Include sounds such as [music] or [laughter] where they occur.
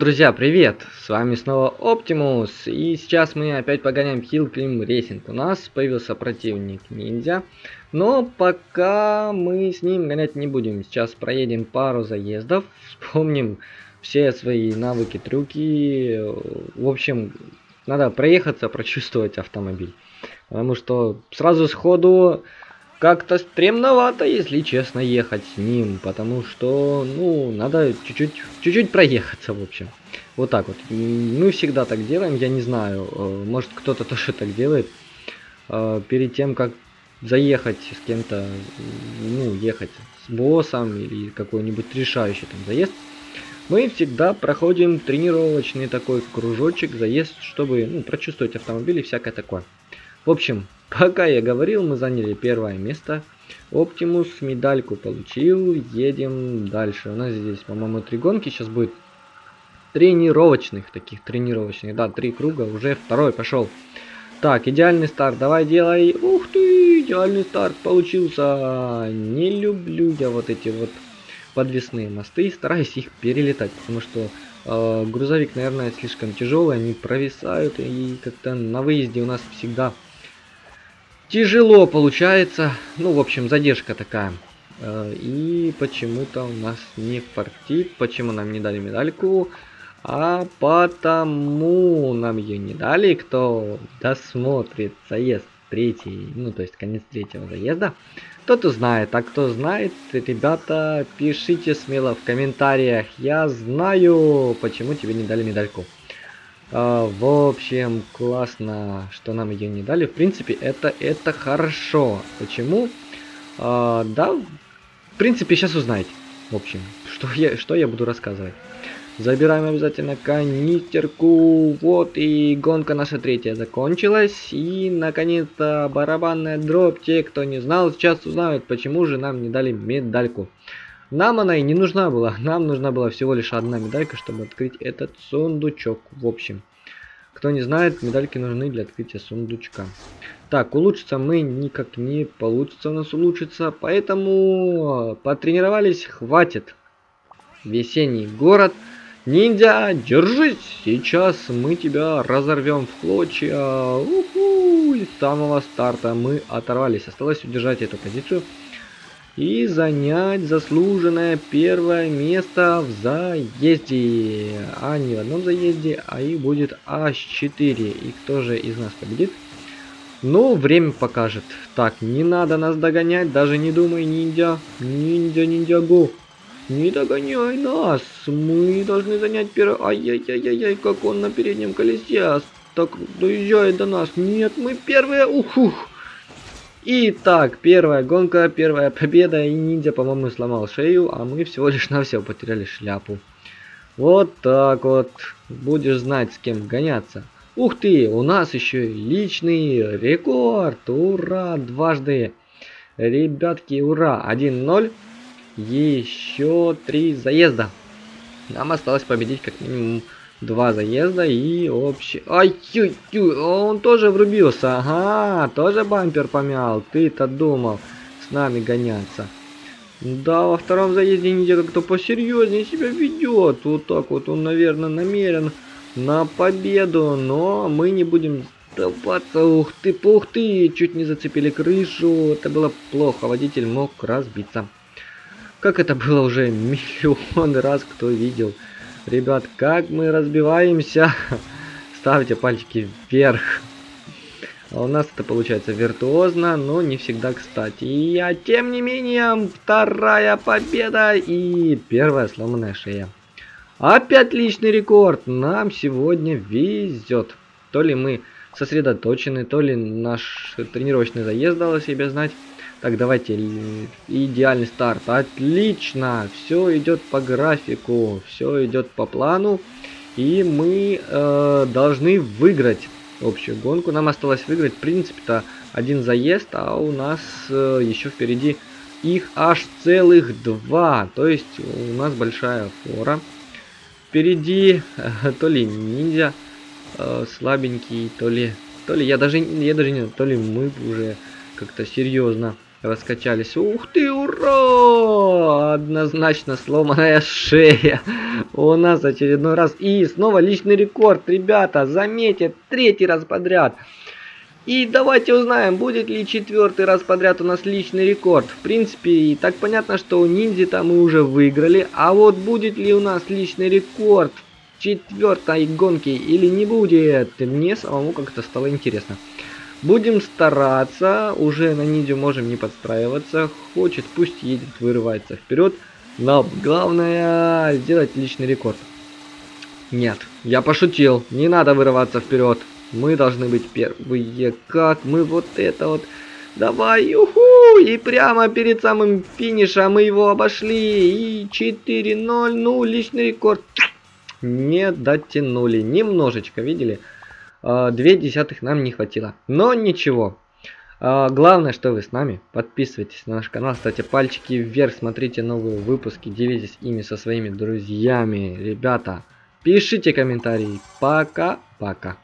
Друзья, привет! С вами снова Оптимус, и сейчас мы опять погоняем Climb Racing. У нас появился противник ниндзя, но пока мы с ним гонять не будем. Сейчас проедем пару заездов, [laughs] вспомним все свои навыки, трюки. В общем, надо проехаться, прочувствовать автомобиль. Потому что сразу сходу как-то стремновато, если честно, ехать с ним, потому что, ну, надо чуть-чуть, чуть-чуть проехаться, в общем. Вот так вот. Мы всегда так делаем, я не знаю, э, может кто-то [laughs] тоже так делает. Э, перед тем, как заехать с кем-то, ну, ехать с боссом или какой-нибудь решающий там заезд, мы всегда проходим тренировочный такой кружочек, заезд, чтобы, ну, прочувствовать автомобиль и всякое такое. В общем, [laughs] Пока я говорил, мы заняли первое место. Оптимус медальку получил. Едем дальше. У нас здесь, по-моему, три гонки. Сейчас будет тренировочных, таких тренировочных. Да, три круга. Уже второй пошел. Так, идеальный старт. Давай делай. Ух ты, идеальный старт получился. Не люблю я вот эти вот подвесные мосты. Стараюсь их перелетать, потому что э, грузовик, наверное, слишком тяжелый. Они провисают. И как-то на выезде у нас всегда Тяжело получается. Ну, в общем, задержка такая. Э, и почему-то у нас не фартит. Почему нам не дали медальку? А потому нам ее не дали, кто досмотрит заезд третий, ну то есть конец третьего заезда. Тот узнает, а кто знает, ребята, пишите смело в комментариях. Я знаю, почему тебе не дали медальку. А, в общем, классно, что нам ее не дали. В принципе, это, это хорошо. Почему? А, да, в принципе, сейчас узнаете. В общем, что я, что я буду рассказывать. Забираем обязательно канистерку. Вот и гонка наша третья закончилась. И наконец-то барабанная дробь. Те, кто не знал, сейчас узнают, почему же нам не дали медальку. Нам она и не нужна была. Нам нужна была всего лишь одна медалька, чтобы открыть этот сундучок. В общем, кто не знает, медальки нужны для открытия сундучка. Так, улучшиться мы никак не получится у нас улучшиться, поэтому потренировались, хватит. Весенний город. Ниндзя, держись! Сейчас мы тебя разорвем в клочья. Уху! С самого старта мы оторвались. Осталось удержать эту позицию и занять заслуженное первое место в заезде. А не в одном заезде, а их будет аж 4. И кто же из нас победит? Ну, время покажет. Так, не надо нас догонять, даже не думай, ниндзя. Ниндзя, ниндзя, го. Не догоняй нас. Мы должны занять первое... Ай-яй-яй-яй, как он на переднем колесе. Так, доезжает до нас. Нет, мы первые. Ухух. Итак, первая гонка, первая победа, и ниндзя, по-моему, сломал шею, а мы всего лишь на все потеряли шляпу. Вот так вот, будешь знать, с кем гоняться. Ух ты, у нас еще личный рекорд, ура, дважды. Ребятки, ура, 1-0, еще три заезда. Нам осталось победить как минимум Два заезда и общий... Ай, ю, ю, он тоже врубился. Ага, тоже бампер помял. Ты-то думал с нами гоняться. Да, во втором заезде Ниндзя как-то посерьезнее себя ведет. Вот так вот он, наверное, намерен на победу. Но мы не будем сдаваться. Ух ты, пух ты, чуть не зацепили крышу. Это было плохо, водитель мог разбиться. Как это было уже [laughs] миллион раз кто видел. Ребят, как мы разбиваемся. [laughs] Ставьте пальчики вверх. А у нас это получается виртуозно, но не всегда кстати. И, а тем не менее, вторая победа и первая сломанная шея. Опять личный рекорд. Нам сегодня везет. То ли мы сосредоточены, то ли наш тренировочный заезд дал о себе знать. Так, давайте, идеальный старт. Отлично, все идет по графику, все идет по плану. И мы э, должны выиграть общую гонку. Нам осталось выиграть, в принципе-то, один заезд, а у нас э, еще впереди их аж целых два. То есть у нас большая фора. Впереди э, то ли ниндзя э, слабенький, то ли... То ли я даже, я даже не то ли мы уже как-то серьезно раскачались. Ух ты, ура! Однозначно сломанная шея. У нас очередной раз. И снова личный рекорд, ребята. Заметьте, третий раз подряд. И давайте узнаем, будет ли четвертый раз подряд у нас личный рекорд. В принципе, и так понятно, что у ниндзя мы уже выиграли. А вот будет ли у нас личный рекорд в четвертой гонке или не будет, мне самому как-то стало интересно. Будем стараться, уже на ниндзю можем не подстраиваться. Хочет, пусть едет, вырывается вперед. Но главное сделать личный рекорд. Нет, я пошутил, не надо вырываться вперед. Мы должны быть первые. Как мы вот это вот... Давай, юху! И прямо перед самым финишем мы его обошли. И 4-0, ну, личный рекорд. Не дотянули. Немножечко, видели? А, две десятых нам не хватило. Но ничего. А, главное, что вы с нами. Подписывайтесь на наш канал, ставьте пальчики вверх, смотрите новые выпуски, делитесь ими со своими друзьями. Ребята, пишите комментарии. Пока-пока.